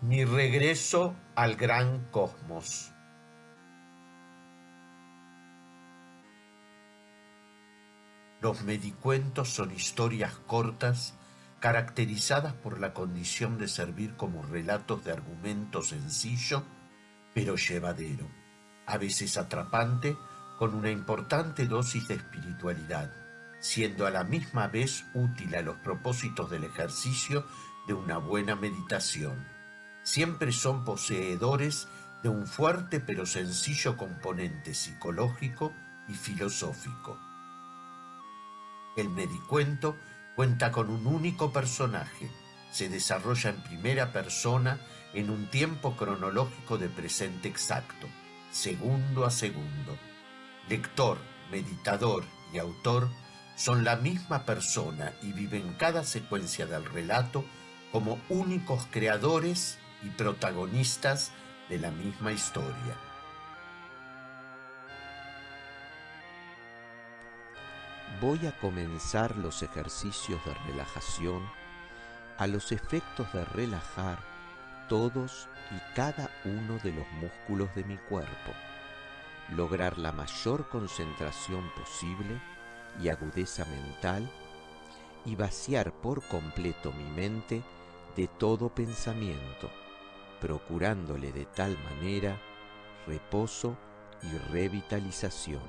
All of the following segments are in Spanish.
Mi regreso al gran cosmos. Los medicuentos son historias cortas caracterizadas por la condición de servir como relatos de argumento sencillo pero llevadero, a veces atrapante, con una importante dosis de espiritualidad, siendo a la misma vez útil a los propósitos del ejercicio de una buena meditación. Siempre son poseedores de un fuerte pero sencillo componente psicológico y filosófico. El medicuento cuenta con un único personaje, se desarrolla en primera persona en un tiempo cronológico de presente exacto, segundo a segundo. Lector, meditador y autor son la misma persona y viven cada secuencia del relato como únicos creadores y protagonistas de la misma historia. voy a comenzar los ejercicios de relajación a los efectos de relajar todos y cada uno de los músculos de mi cuerpo, lograr la mayor concentración posible y agudeza mental y vaciar por completo mi mente de todo pensamiento, procurándole de tal manera reposo y revitalización.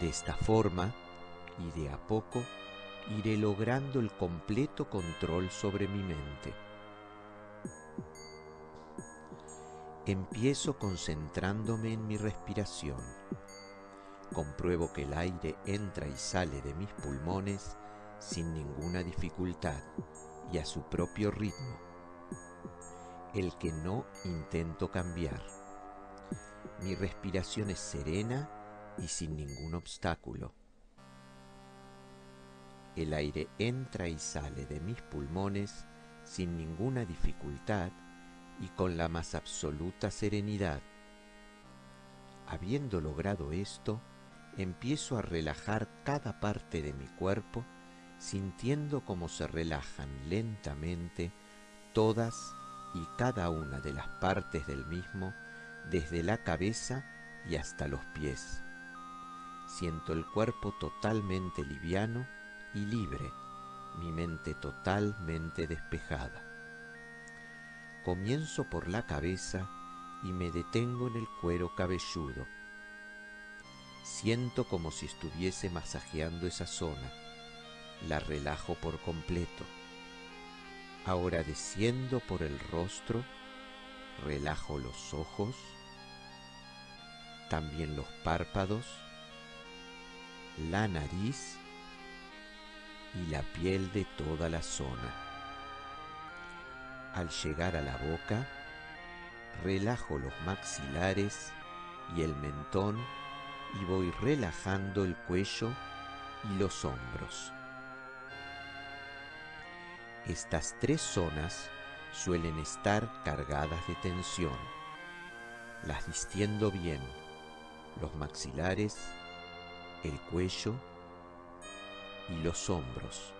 De esta forma, y de a poco, iré logrando el completo control sobre mi mente. Empiezo concentrándome en mi respiración. Compruebo que el aire entra y sale de mis pulmones sin ninguna dificultad y a su propio ritmo, el que no intento cambiar. Mi respiración es serena y sin ningún obstáculo. El aire entra y sale de mis pulmones sin ninguna dificultad y con la más absoluta serenidad. Habiendo logrado esto, empiezo a relajar cada parte de mi cuerpo, sintiendo cómo se relajan lentamente todas y cada una de las partes del mismo, desde la cabeza y hasta los pies. Siento el cuerpo totalmente liviano y libre, mi mente totalmente despejada. Comienzo por la cabeza y me detengo en el cuero cabelludo. Siento como si estuviese masajeando esa zona. La relajo por completo. Ahora desciendo por el rostro, relajo los ojos, también los párpados, la nariz y la piel de toda la zona. Al llegar a la boca, relajo los maxilares y el mentón y voy relajando el cuello y los hombros. Estas tres zonas suelen estar cargadas de tensión. Las distiendo bien. Los maxilares, el cuello y los hombros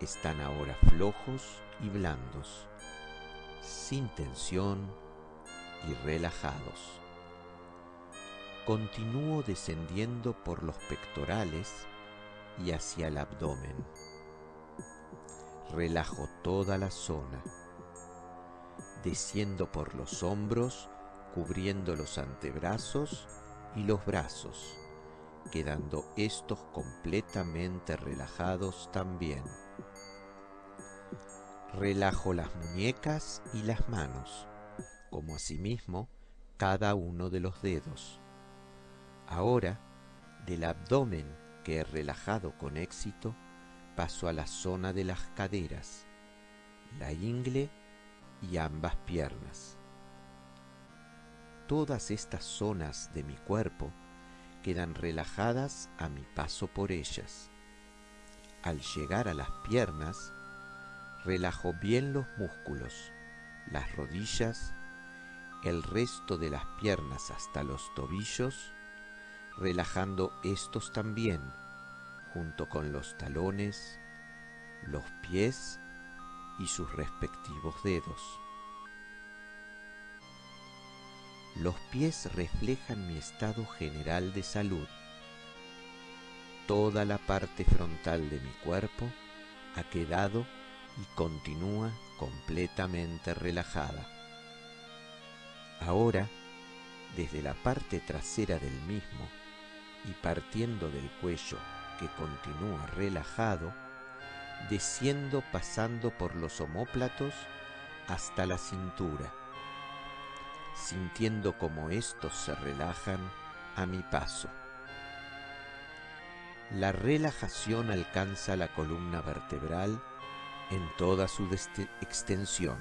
están ahora flojos y blandos, sin tensión y relajados. Continúo descendiendo por los pectorales y hacia el abdomen. Relajo toda la zona. Desciendo por los hombros, cubriendo los antebrazos y los brazos quedando estos completamente relajados también. Relajo las muñecas y las manos, como asimismo cada uno de los dedos. Ahora, del abdomen que he relajado con éxito, paso a la zona de las caderas, la ingle y ambas piernas. Todas estas zonas de mi cuerpo quedan relajadas a mi paso por ellas. Al llegar a las piernas, relajo bien los músculos, las rodillas, el resto de las piernas hasta los tobillos, relajando estos también, junto con los talones, los pies y sus respectivos dedos. los pies reflejan mi estado general de salud. Toda la parte frontal de mi cuerpo ha quedado y continúa completamente relajada. Ahora, desde la parte trasera del mismo y partiendo del cuello que continúa relajado, desciendo pasando por los omóplatos hasta la cintura, sintiendo como estos se relajan a mi paso. La relajación alcanza la columna vertebral en toda su extensión.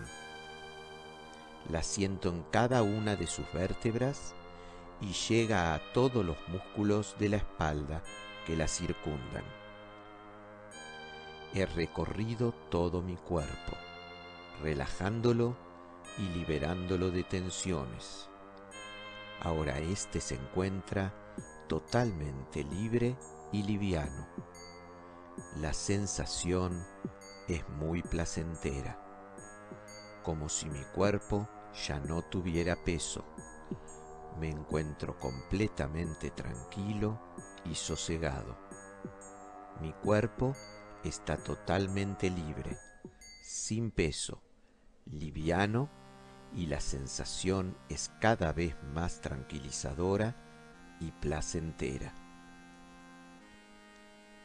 La siento en cada una de sus vértebras y llega a todos los músculos de la espalda que la circundan. He recorrido todo mi cuerpo, relajándolo y liberándolo de tensiones. Ahora éste se encuentra totalmente libre y liviano. La sensación es muy placentera, como si mi cuerpo ya no tuviera peso. Me encuentro completamente tranquilo y sosegado. Mi cuerpo está totalmente libre, sin peso, liviano y la sensación es cada vez más tranquilizadora y placentera.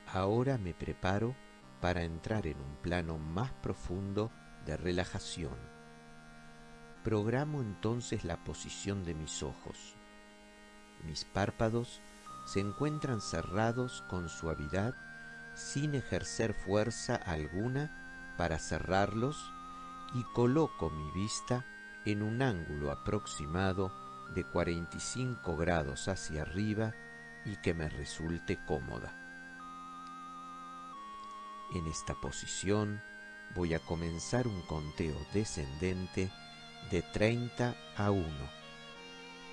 Ahora me preparo para entrar en un plano más profundo de relajación. Programo entonces la posición de mis ojos. Mis párpados se encuentran cerrados con suavidad sin ejercer fuerza alguna para cerrarlos y coloco mi vista en un ángulo aproximado de 45 grados hacia arriba y que me resulte cómoda. En esta posición voy a comenzar un conteo descendente de 30 a 1,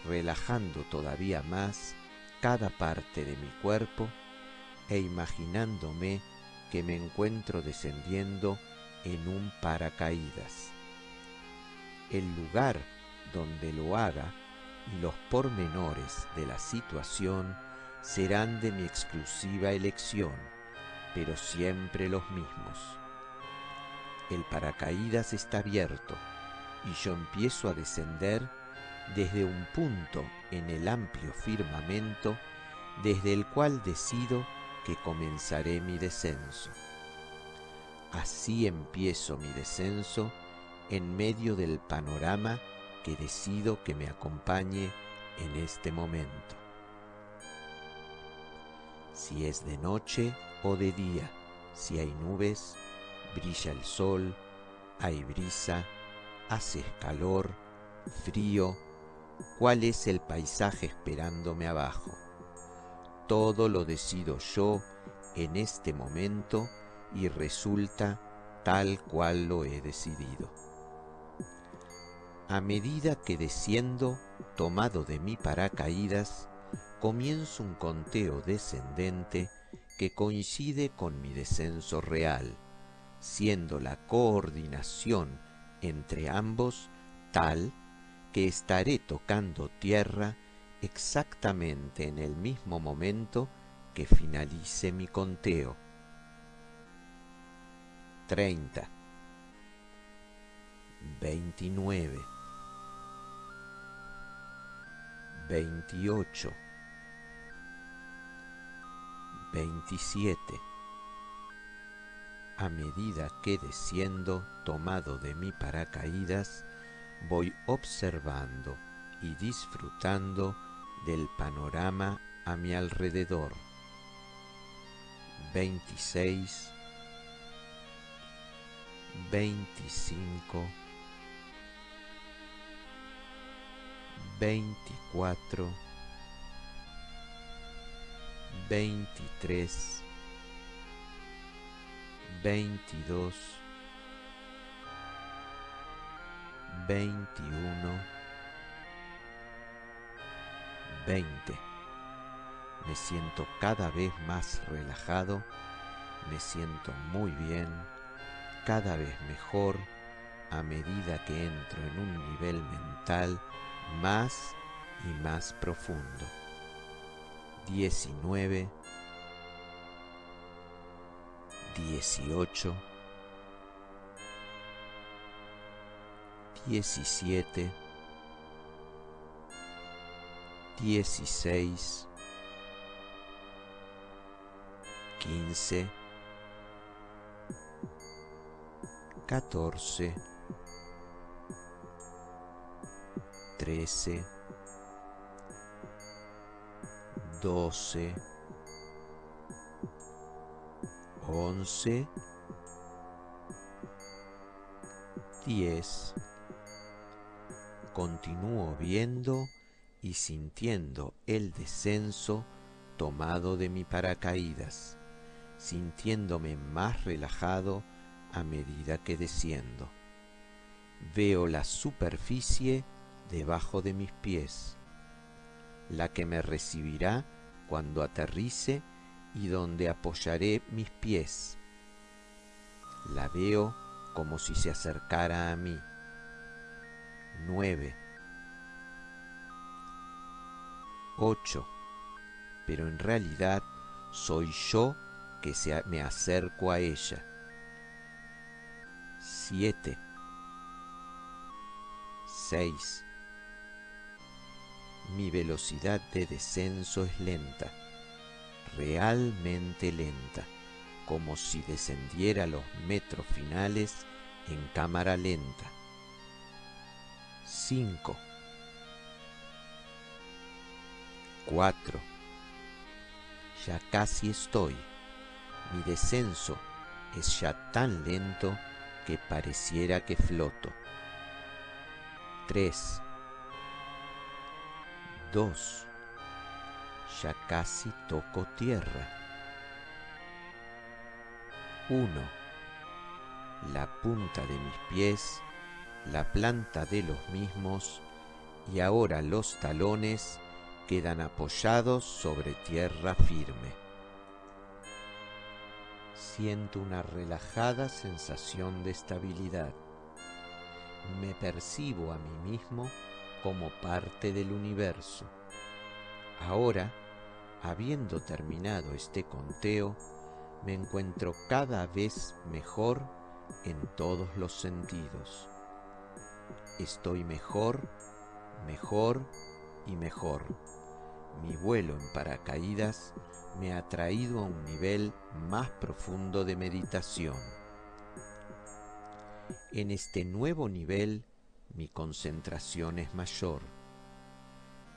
relajando todavía más cada parte de mi cuerpo e imaginándome que me encuentro descendiendo en un paracaídas. El lugar donde lo haga y los pormenores de la situación serán de mi exclusiva elección, pero siempre los mismos. El paracaídas está abierto y yo empiezo a descender desde un punto en el amplio firmamento desde el cual decido que comenzaré mi descenso. Así empiezo mi descenso en medio del panorama que decido que me acompañe en este momento. Si es de noche o de día, si hay nubes, brilla el sol, hay brisa, hace calor, frío, cuál es el paisaje esperándome abajo. Todo lo decido yo en este momento y resulta tal cual lo he decidido. A medida que desciendo, tomado de mi paracaídas, comienzo un conteo descendente que coincide con mi descenso real, siendo la coordinación entre ambos tal que estaré tocando tierra exactamente en el mismo momento que finalice mi conteo. 30 29 28 27 A medida que desciendo, tomado de mi paracaídas, voy observando y disfrutando del panorama a mi alrededor. 26 25 24 23 22 21 20 Me siento cada vez más relajado, me siento muy bien, cada vez mejor a medida que entro en un nivel mental más y más profundo. 19, 18, 17, 16, 15, 14, 13, 12, 11, 10. Continúo viendo y sintiendo el descenso tomado de mi paracaídas, sintiéndome más relajado a medida que desciendo. Veo la superficie debajo de mis pies, la que me recibirá cuando aterrice y donde apoyaré mis pies. La veo como si se acercara a mí. 9. 8. Pero en realidad soy yo que se me acerco a ella. 7. 6. Mi velocidad de descenso es lenta, realmente lenta, como si descendiera los metros finales en cámara lenta. 5. 4. Ya casi estoy. Mi descenso es ya tan lento que pareciera que floto. 3. 2. Ya casi toco tierra. 1. La punta de mis pies, la planta de los mismos y ahora los talones quedan apoyados sobre tierra firme. Siento una relajada sensación de estabilidad. Me percibo a mí mismo como parte del universo. Ahora, habiendo terminado este conteo, me encuentro cada vez mejor en todos los sentidos. Estoy mejor, mejor y mejor. Mi vuelo en paracaídas me ha traído a un nivel más profundo de meditación. En este nuevo nivel mi concentración es mayor.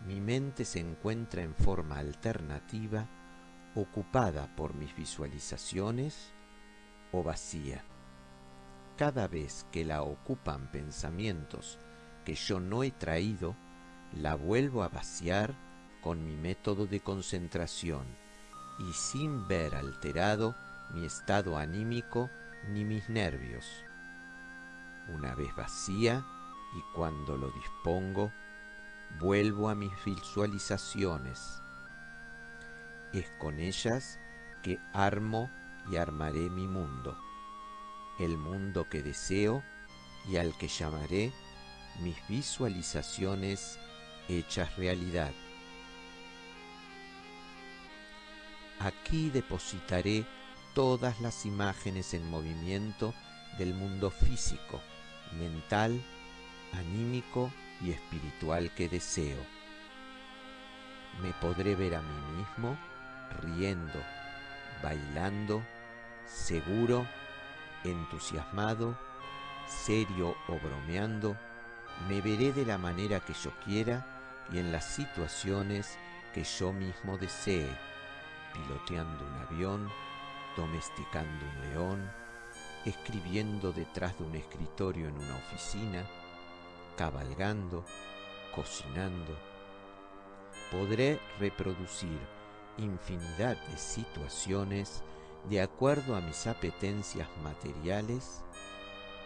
Mi mente se encuentra en forma alternativa, ocupada por mis visualizaciones o vacía. Cada vez que la ocupan pensamientos que yo no he traído, la vuelvo a vaciar con mi método de concentración y sin ver alterado mi estado anímico ni mis nervios. Una vez vacía y cuando lo dispongo, vuelvo a mis visualizaciones. Es con ellas que armo y armaré mi mundo, el mundo que deseo y al que llamaré mis visualizaciones hechas realidad. Aquí depositaré todas las imágenes en movimiento del mundo físico, mental, anímico y espiritual que deseo. Me podré ver a mí mismo riendo, bailando, seguro, entusiasmado, serio o bromeando, me veré de la manera que yo quiera y en las situaciones que yo mismo desee, piloteando un avión, domesticando un león, escribiendo detrás de un escritorio en una oficina, cabalgando, cocinando. Podré reproducir infinidad de situaciones de acuerdo a mis apetencias materiales,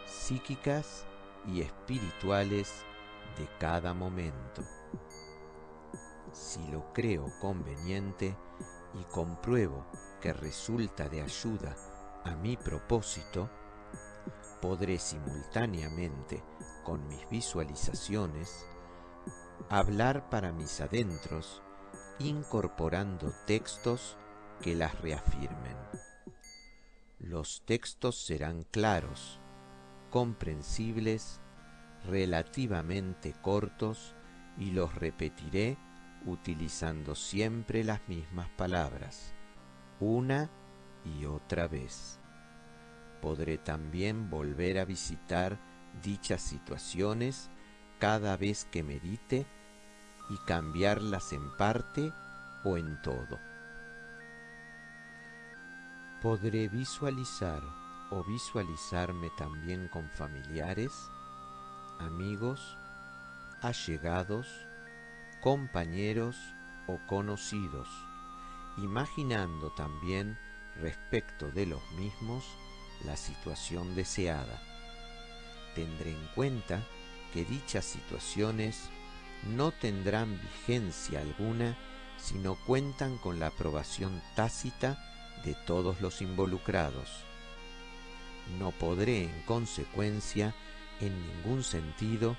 psíquicas y espirituales de cada momento. Si lo creo conveniente y compruebo que resulta de ayuda a mi propósito, podré simultáneamente con mis visualizaciones hablar para mis adentros, incorporando textos que las reafirmen. Los textos serán claros, comprensibles, relativamente cortos y los repetiré utilizando siempre las mismas palabras, una y otra vez. Podré también volver a visitar dichas situaciones cada vez que medite y cambiarlas en parte o en todo. Podré visualizar o visualizarme también con familiares, amigos, allegados, compañeros o conocidos, imaginando también respecto de los mismos la situación deseada. Tendré en cuenta que dichas situaciones no tendrán vigencia alguna si no cuentan con la aprobación tácita de todos los involucrados. No podré, en consecuencia, en ningún sentido,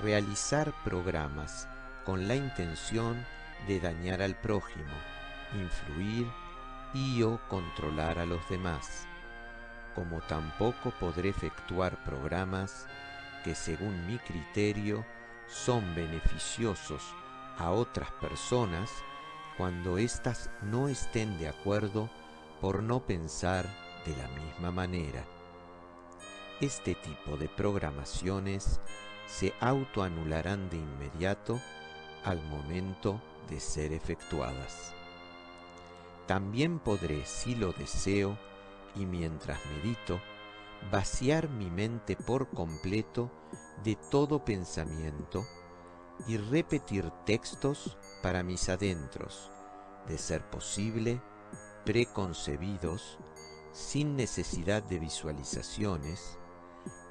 realizar programas con la intención de dañar al prójimo, influir y o controlar a los demás, como tampoco podré efectuar programas que según mi criterio son beneficiosos a otras personas cuando éstas no estén de acuerdo por no pensar de la misma manera. Este tipo de programaciones se autoanularán de inmediato al momento de ser efectuadas. También podré, si lo deseo, y mientras medito, vaciar mi mente por completo de todo pensamiento y repetir textos para mis adentros, de ser posible, preconcebidos, sin necesidad de visualizaciones,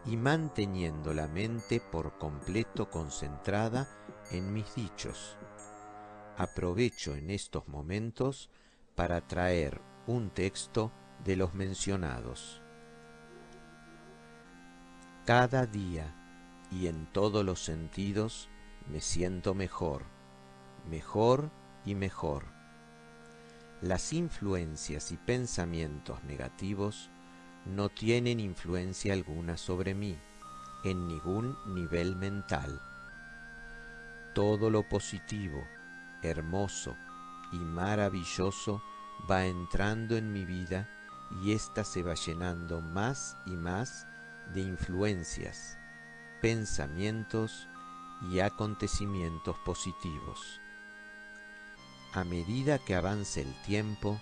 y manteniendo la mente por completo concentrada en mis dichos. Aprovecho en estos momentos para traer un texto de los mencionados. Cada día y en todos los sentidos me siento mejor, mejor y mejor. Las influencias y pensamientos negativos no tienen influencia alguna sobre mí, en ningún nivel mental. Todo lo positivo, hermoso y maravilloso va entrando en mi vida y ésta se va llenando más y más de influencias, pensamientos y acontecimientos positivos. A medida que avance el tiempo,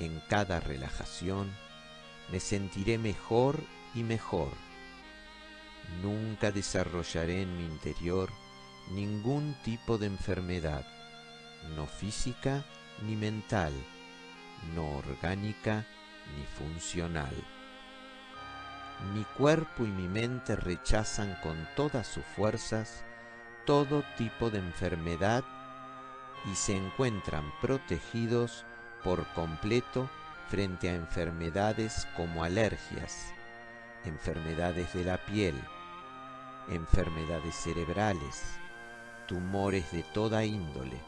en cada relajación, me sentiré mejor y mejor. Nunca desarrollaré en mi interior ningún tipo de enfermedad, no física ni mental, no orgánica ni funcional. Mi cuerpo y mi mente rechazan con todas sus fuerzas todo tipo de enfermedad y se encuentran protegidos por completo frente a enfermedades como alergias, enfermedades de la piel, enfermedades cerebrales, tumores de toda índole.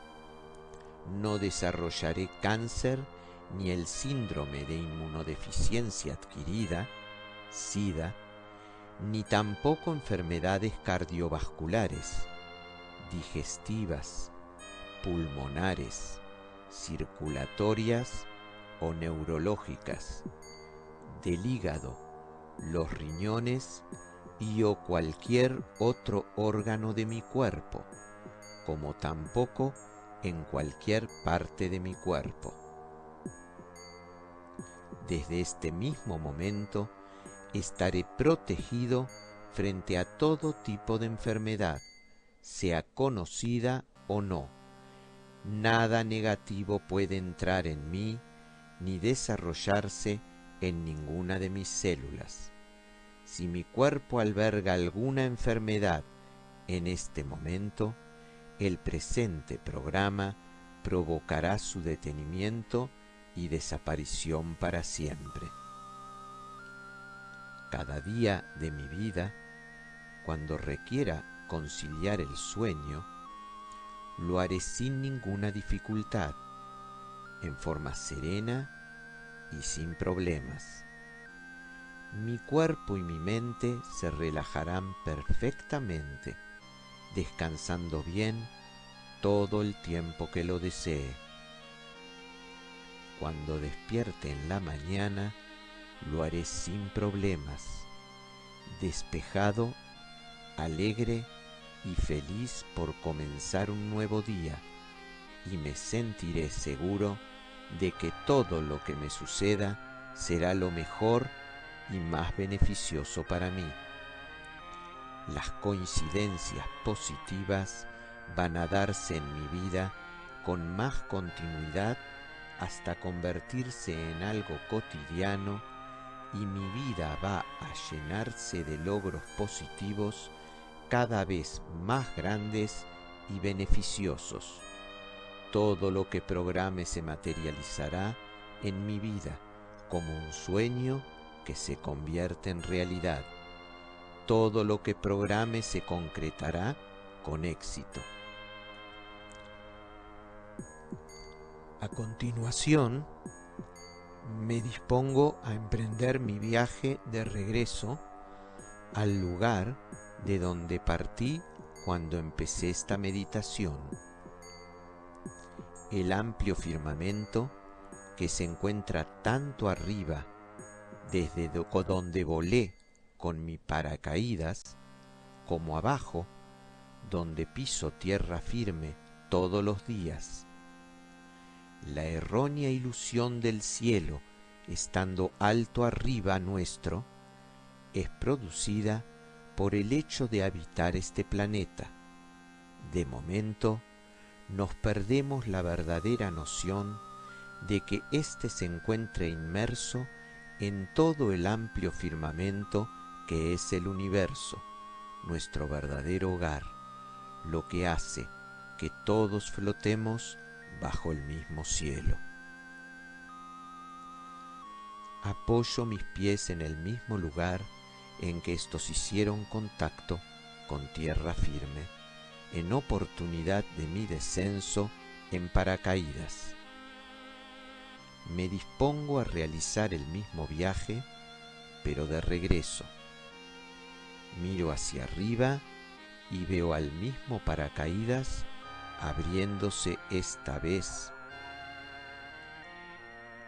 No desarrollaré cáncer ni el síndrome de inmunodeficiencia adquirida, SIDA, ni tampoco enfermedades cardiovasculares, digestivas, pulmonares, circulatorias o neurológicas, del hígado, los riñones y o cualquier otro órgano de mi cuerpo, como tampoco en cualquier parte de mi cuerpo. Desde este mismo momento estaré protegido frente a todo tipo de enfermedad, sea conocida o no. Nada negativo puede entrar en mí ni desarrollarse en ninguna de mis células. Si mi cuerpo alberga alguna enfermedad en este momento, el presente programa provocará su detenimiento y desaparición para siempre. Cada día de mi vida, cuando requiera conciliar el sueño, lo haré sin ninguna dificultad, en forma serena y sin problemas. Mi cuerpo y mi mente se relajarán perfectamente, descansando bien todo el tiempo que lo desee. Cuando despierte en la mañana, lo haré sin problemas, despejado, alegre y feliz por comenzar un nuevo día, y me sentiré seguro de que todo lo que me suceda será lo mejor y más beneficioso para mí. Las coincidencias positivas van a darse en mi vida con más continuidad hasta convertirse en algo cotidiano y mi vida va a llenarse de logros positivos cada vez más grandes y beneficiosos. Todo lo que programe se materializará en mi vida como un sueño que se convierte en realidad. Todo lo que programe se concretará con éxito. A continuación, me dispongo a emprender mi viaje de regreso al lugar de donde partí cuando empecé esta meditación. El amplio firmamento que se encuentra tanto arriba desde donde volé con mi paracaídas, como abajo, donde piso tierra firme todos los días la errónea ilusión del cielo, estando alto arriba nuestro, es producida por el hecho de habitar este planeta. De momento, nos perdemos la verdadera noción de que éste se encuentre inmerso en todo el amplio firmamento que es el universo, nuestro verdadero hogar, lo que hace que todos flotemos bajo el mismo cielo. Apoyo mis pies en el mismo lugar en que estos hicieron contacto con tierra firme, en oportunidad de mi descenso en paracaídas. Me dispongo a realizar el mismo viaje, pero de regreso. Miro hacia arriba y veo al mismo paracaídas abriéndose esta vez,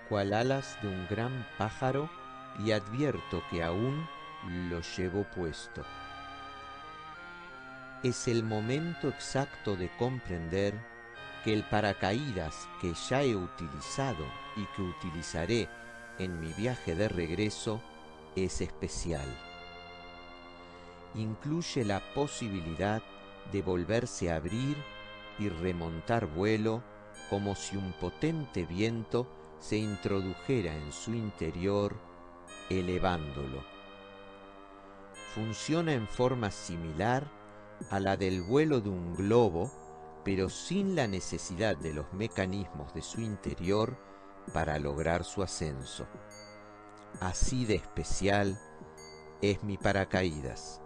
cual alas de un gran pájaro, y advierto que aún lo llevo puesto. Es el momento exacto de comprender que el paracaídas que ya he utilizado y que utilizaré en mi viaje de regreso es especial. Incluye la posibilidad de volverse a abrir y remontar vuelo como si un potente viento se introdujera en su interior, elevándolo. Funciona en forma similar a la del vuelo de un globo, pero sin la necesidad de los mecanismos de su interior para lograr su ascenso. Así de especial es mi paracaídas.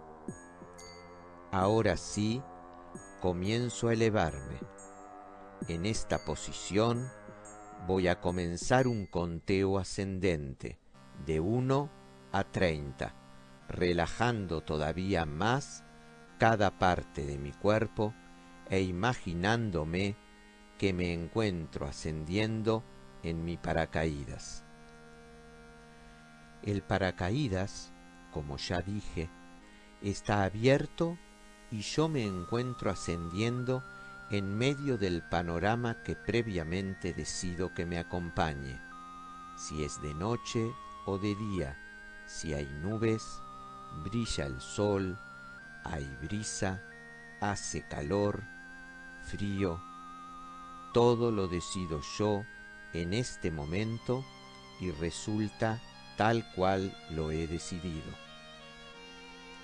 Ahora sí, comienzo a elevarme. En esta posición voy a comenzar un conteo ascendente de 1 a 30, relajando todavía más cada parte de mi cuerpo e imaginándome que me encuentro ascendiendo en mi paracaídas. El paracaídas, como ya dije, está abierto y yo me encuentro ascendiendo en medio del panorama que previamente decido que me acompañe, si es de noche o de día, si hay nubes, brilla el sol, hay brisa, hace calor, frío, todo lo decido yo en este momento y resulta tal cual lo he decidido.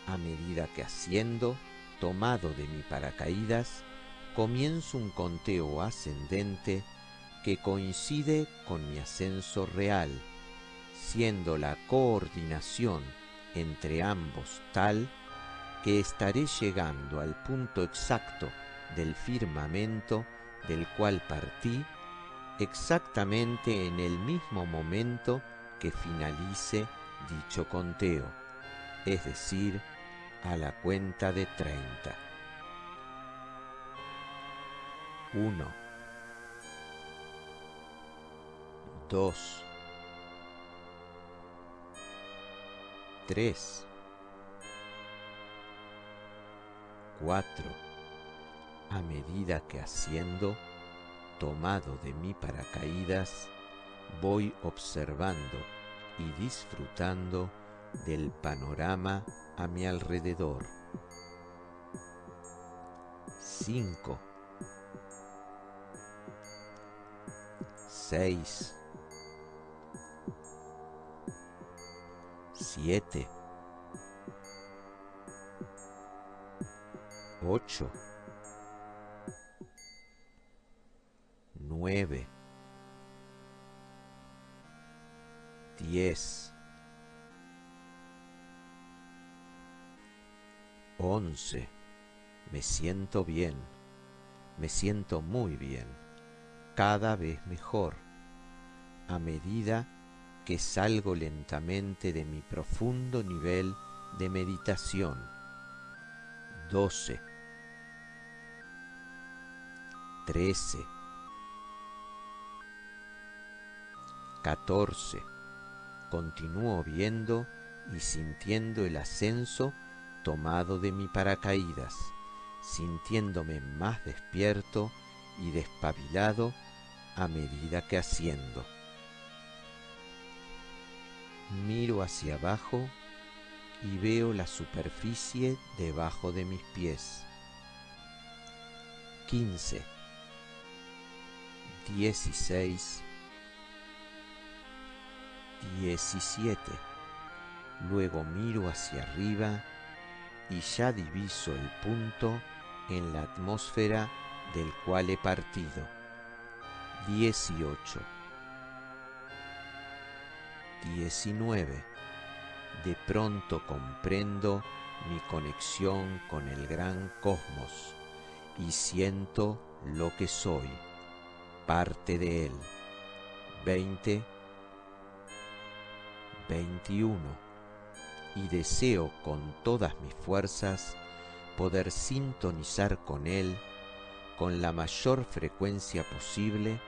A medida que asciendo, tomado de mi paracaídas, comienzo un conteo ascendente que coincide con mi ascenso real, siendo la coordinación entre ambos tal que estaré llegando al punto exacto del firmamento del cual partí exactamente en el mismo momento que finalice dicho conteo, es decir, a la cuenta de treinta. Uno, dos, tres, cuatro, a medida que haciendo, tomado de mi paracaídas, voy observando y disfrutando del panorama a mi alrededor. 5 6 7 8 9 10 11 Me siento bien, me siento muy bien, cada vez mejor, a medida que salgo lentamente de mi profundo nivel de meditación. 12 13 14 Continúo viendo y sintiendo el ascenso tomado de mi paracaídas, sintiéndome más despierto y despabilado a medida que asciendo. Miro hacia abajo y veo la superficie debajo de mis pies. 15, 16, 17. Luego miro hacia arriba y ya diviso el punto en la atmósfera del cual he partido. 18. 19. De pronto comprendo mi conexión con el gran cosmos y siento lo que soy, parte de él. 20. 21 y deseo con todas mis fuerzas poder sintonizar con Él con la mayor frecuencia posible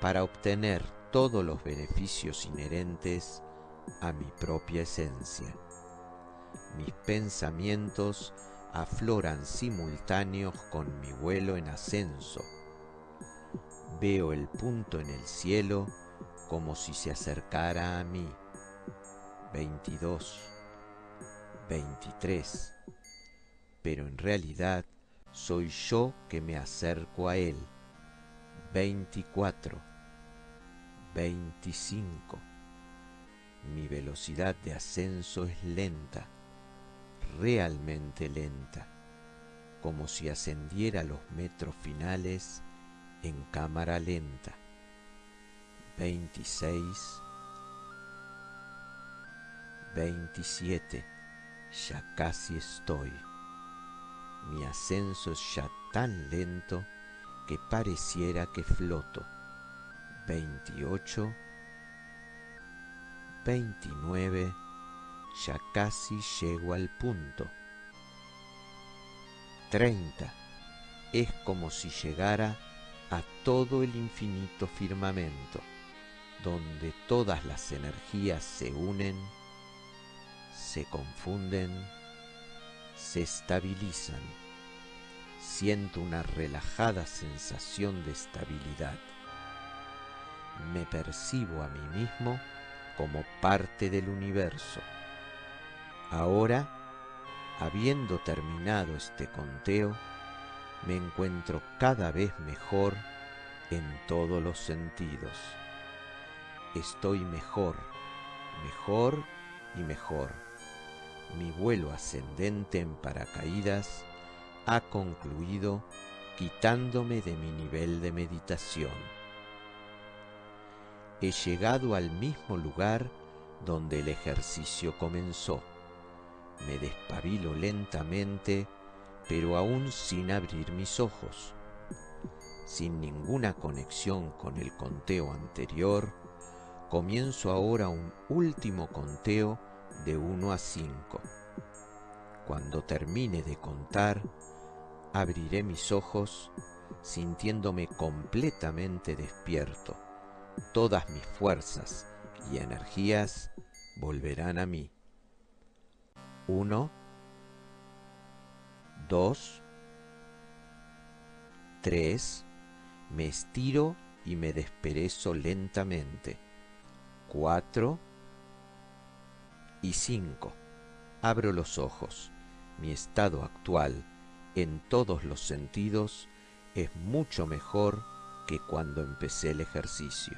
para obtener todos los beneficios inherentes a mi propia esencia. Mis pensamientos afloran simultáneos con mi vuelo en ascenso. Veo el punto en el cielo como si se acercara a mí. 22 23. Pero en realidad soy yo que me acerco a él. 24. 25. Mi velocidad de ascenso es lenta, realmente lenta, como si ascendiera los metros finales en cámara lenta. 26. 27 ya casi estoy. Mi ascenso es ya tan lento que pareciera que floto. 28, 29, ya casi llego al punto. 30, es como si llegara a todo el infinito firmamento, donde todas las energías se unen se confunden, se estabilizan. Siento una relajada sensación de estabilidad. Me percibo a mí mismo como parte del universo. Ahora, habiendo terminado este conteo, me encuentro cada vez mejor en todos los sentidos. Estoy mejor, mejor y mejor mi vuelo ascendente en paracaídas ha concluido quitándome de mi nivel de meditación. He llegado al mismo lugar donde el ejercicio comenzó. Me despabilo lentamente, pero aún sin abrir mis ojos. Sin ninguna conexión con el conteo anterior, comienzo ahora un último conteo de 1 a 5. Cuando termine de contar, abriré mis ojos sintiéndome completamente despierto. Todas mis fuerzas y energías volverán a mí. 1, 2, 3, me estiro y me desperezo lentamente. 4 y 5. Abro los ojos. Mi estado actual, en todos los sentidos, es mucho mejor que cuando empecé el ejercicio.